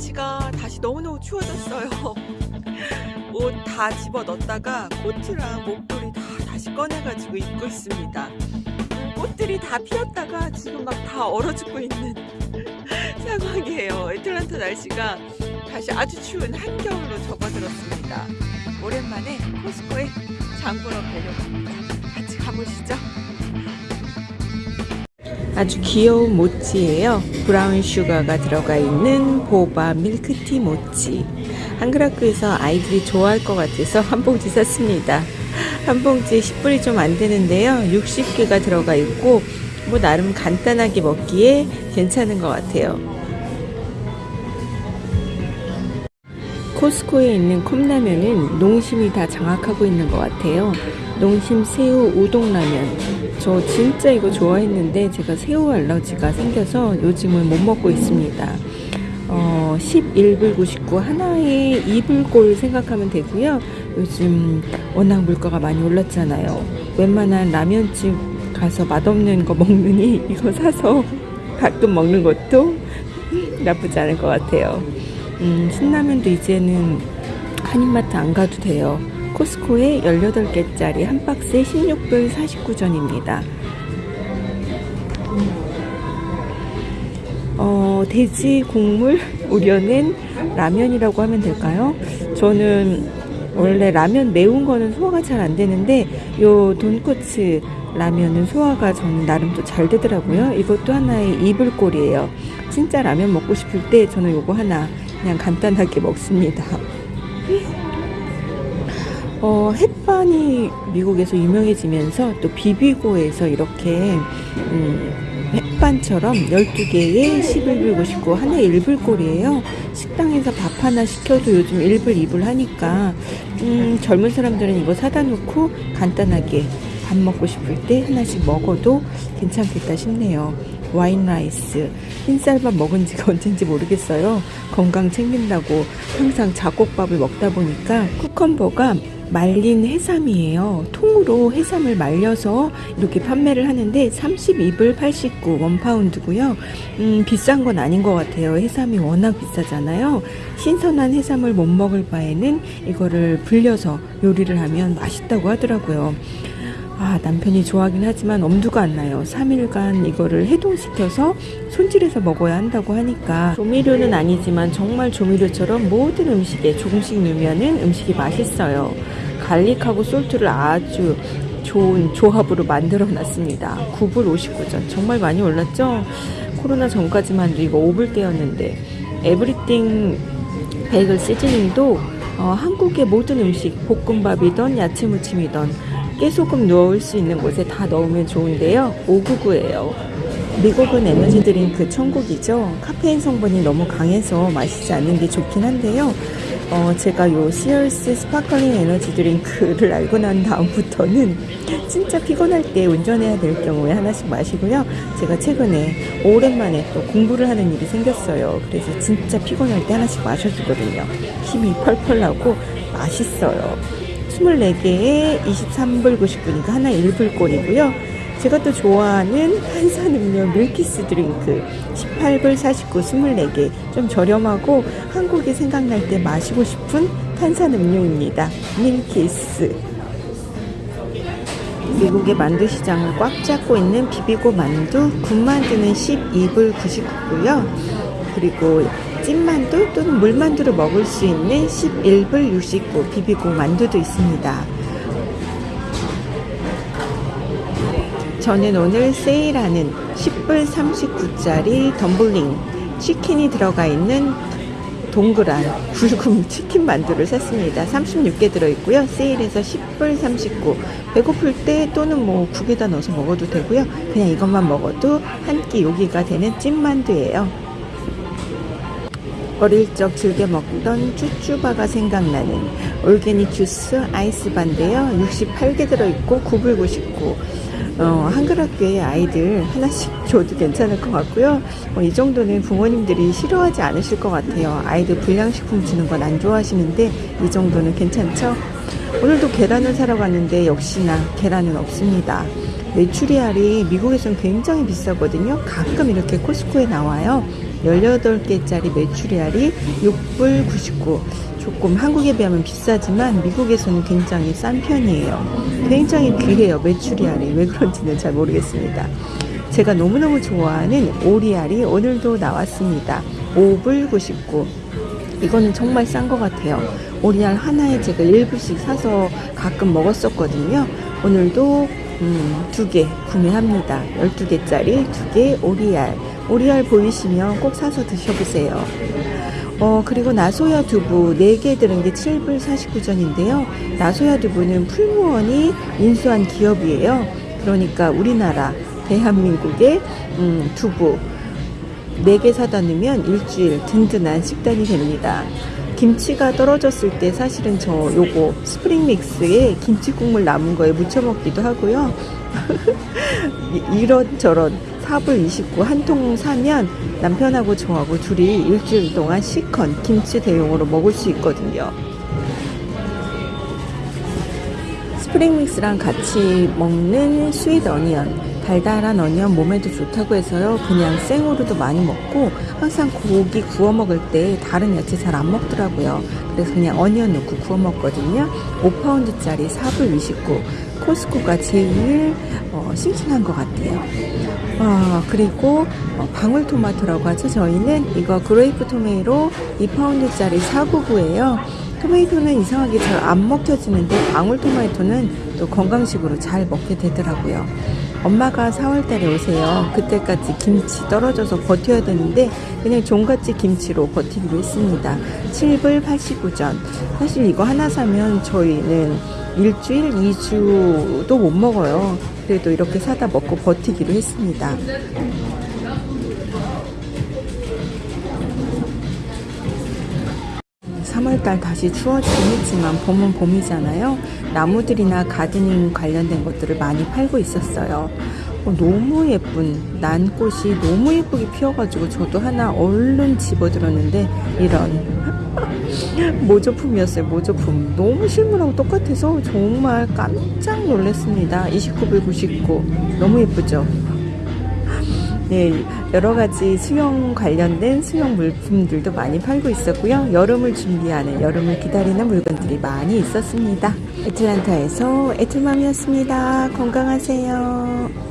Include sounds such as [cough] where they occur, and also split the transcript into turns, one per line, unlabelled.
날씨가 다시 너무너무 추워졌어요. [laughs] 옷 다 집어 넣었다가 코트랑 목도리 다 다시 꺼내가지고 입고 있습니다. 꽃들이 다 피었다가 지금 막 다 얼어 죽고 있는 [laughs] 상황이에요. 애틀란타 날씨가 다시 아주 추운 한겨울로 접어들었습니다. 오랜만에 코스코에 장 보러 가려고 합니다. 같이 가보시죠. 아주 귀여운 모찌예요. 브라운 슈가가 들어가 있는 보바 밀크티 모찌. 한글학교에서 아이들이 좋아할 것 같아서 [laughs] 한 봉지 샀습니다. 한 봉지에 10불이 좀 안 되는데요. 60개가 들어가 있고 뭐 나름 간단하게 먹기에 괜찮은 것 같아요. 코스코에 있는 컵라면은 농심이 다 장악하고 있는 것 같아요. 농심 새우 우동라면. 저 진짜 이거 좋아했는데 제가 새우 알러지가 생겨서 요즘은 못 먹고 있습니다. 어, 11불 99 하나에 2불꼴 생각하면 되고요. 요즘 워낙 물가가 많이 올랐잖아요. 웬만한 라면집 가서 맛없는 거 먹느니 [laughs] 이거 사서 가끔 먹는 것도 [laughs] 나쁘지 않을 것 같아요. 음, 신라면도 이제는 한인마트 안 가도 돼요. 코스코에 18개짜리 한 박스에 16불 49전입니다. 어, 돼지 국물 우려낸 라면이라고 하면 될까요? 저는 원래 라면 매운 거는 소화가 잘 안 되는데 요 돈코츠 라면은 소화가 저는 나름 또 잘 되더라고요. 이것도 하나의 이불꼴이에요. 진짜 라면 먹고 싶을 때 저는 요거 하나 그냥 간단하게 먹습니다. 어, 햇반이 미국에서 유명해지면서 또 비비고에서 이렇게 음, 햇반처럼 12개에 11불 99 하나에 1불 꼴이에요. 식당에서 밥 하나 시켜도 요즘 1불 2불 하니까 음, 젊은 사람들은 이거 사다 놓고 간단하게 밥 먹고 싶을 때 하나씩 먹어도 괜찮겠다 싶네요. white rice 흰쌀밥 먹은 지가 [laughs] 언젠지 모르겠어요. 건강 챙긴다고 항상 잡곡밥을 먹다 보니까 cucumber가 말린 해삼이에요. 통으로 해삼을 말려서 이렇게 판매를 하는데 32불 89 one pound고요. 음, 비싼 건 아닌 것 같아요. 해삼이 워낙 비싸잖아요. 신선한 해삼을 못 먹을 바에는 이거를 불려서 요리를 하면 맛있다고 하더라고요. 아, 남편이 좋아하긴 하지만 엄두가 안 나요. 3일간 이거를 해동시켜서 손질해서 먹어야 한다고 하니까 조미료는 아니지만 정말 조미료처럼 모든 음식에 조금씩 넣으면 음식이 맛있어요. 갈릭하고 솔트를 아주 좋은 조합으로 만들어 놨습니다. 9불 59전. 정말 많이 올랐죠? 코로나 전까지만 해도 이거 5불대였는데 에브리띵 베이글 시즈닝도 어, 한국의 모든 음식 볶음밥이던 야채 무침이던 깨소금 넣을 수 있는 곳에 다 넣으면 좋은데요. 599예요. 미국은 에너지 드링크 천국이죠. 카페인 성분이 너무 강해서 마시지 않는 게 좋긴 한데요. 어, 제가 요 Celsius sparkling 에너지 드링크를 알고 난 다음부터는 진짜 피곤할 때 운전해야 될 경우에 하나씩 마시고요. 제가 최근에 오랜만에 또 공부를 하는 일이 생겼어요. 그래서 진짜 피곤할 때 하나씩 마셔주거든요. 힘이 펄펄 나고 맛있어요. 24개에 23불 99니까 하나 1불꼴이고요. 제가 또 좋아하는 탄산음료 밀키스 드링크 18불 49 24개 좀 저렴하고 한국이 생각날 때 마시고 싶은 탄산음료입니다. 밀키스 미국의 만두 시장을 꽉 잡고 있는 비비고 만두 군만두는 12불 99고요. 그리고 찐만두 또는 물만두를 먹을 수 있는 11불 69 비비고 만두도 있습니다. 저는 오늘 세일하는 10불 39짜리 덤블링 치킨이 들어가 있는 동그란 굵은 [laughs] 치킨 만두를 샀습니다. 36개 들어있고요. 세일해서 10불 39. 배고플 때 또는 뭐 국에다 넣어서 먹어도 되고요. 그냥 이것만 먹어도 한 끼 요기가 되는 찐만두예요. 어릴 적 즐겨 먹던 쭈쭈바가 생각나는 올게닉 주스 아이스바인데요. 68개 들어있고 9불 99. 어, 한글학교에 아이들 하나씩 [laughs] 줘도 괜찮을 것 같고요. 어, 이 정도는 부모님들이 싫어하지 않으실 것 같아요. 아이들 불량식품 주는 건 안 좋아하시는데 이 정도는 괜찮죠? 오늘도 계란을 사러 갔는데 역시나 계란은 없습니다. 메추리알이 미국에서는 굉장히 비싸거든요. 가끔 이렇게 코스코에 나와요. 18개짜리 메추리알이 6불 99. 조금 한국에 비하면 비싸지만 미국에서는 굉장히 싼 편이에요. 굉장히 귀해요. 메추리알이. 왜 그런지는 잘 모르겠습니다. 제가 너무너무 좋아하는 오리알이 오늘도 나왔습니다. 5불 99. 이거는 정말 싼 것 같아요. 오리알 하나에 제가 1불씩 사서 가끔 먹었었거든요. 오늘도 음, 두개 구매합니다. 12개짜리 두 개 오리알. 오리알 보이시면 꼭 사서 드셔보세요. 어, 그리고 나소야 두부 4개 들은 게 7불 49전인데요. 나소야 두부는 풀무원이 인수한 기업이에요. 그러니까 우리나라 대한민국의 음, 두부 4개 사다 놓으면 일주일 든든한 식단이 됩니다. 김치가 떨어졌을 때 사실은 저 요거 spring mix에 김치 국물 남은 거에 무쳐 먹기도 하고요. 이- 이런저런 4불 29 한 통 사면 남편하고 저하고 둘이 일주일 동안 시컨 김치 대용으로 먹을 수 있거든요. spring mix랑 같이 먹는 sweet onion 달달한 onion 몸에도 좋다고 해서요. 그냥 생으로도 많이 먹고 항상 고기 구워 먹을 때 다른 야채 잘 안 먹더라고요. 그래서 그냥 onion 넣고 구워 먹거든요. 5파운드짜리 4불 29 Costco가 제일 어, 싱싱한 것 같아요. 아, 그리고 어, 방울토마토라고 하죠. 저희는 이거 grape tomato 2파운드짜리 499예요. 토마토는 이상하게 잘 안 먹혀지는데 방울토마토는 또 건강식으로 잘 먹게 되더라고요. 엄마가 4월달에 오세요. 그때까지 김치 떨어져서 버텨야 되는데 그냥 종갓집 김치로 버티기로 했습니다. 7불 89전. 사실 이거 하나 사면 저희는 일주일, 2주도 못 먹어요. 그래도 이렇게 사다 먹고 버티기로 했습니다. 3월달 다시 추워지긴 했지만 봄은 봄이잖아요. 나무들이나 가드닝 관련된 것들을 많이 팔고 있었어요. 어, 너무 예쁜 난꽃이 너무 예쁘게 피어가지고 저도 하나 얼른 집어들었는데 이런 [laughs] 모조품이었어요. 모조품 너무 실물하고 똑같아서 정말 깜짝 놀랐습니다. 29불 99 너무 예쁘죠? 네, 여러 가지 수영 관련된 수영 물품들도 많이 팔고 있었고요. 여름을 준비하는, 여름을 기다리는 물건들이 많이 있었습니다. 애틀란타에서 애틀맘이었습니다. 건강하세요.